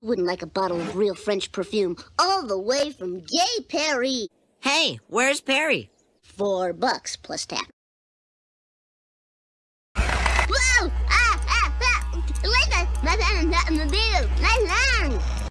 Wouldn't like a bottle of real French perfume all the way from Gay Paree. Hey, where's Perry? Four bucks plus tax. Whoa! Ah, ah, ah! Later!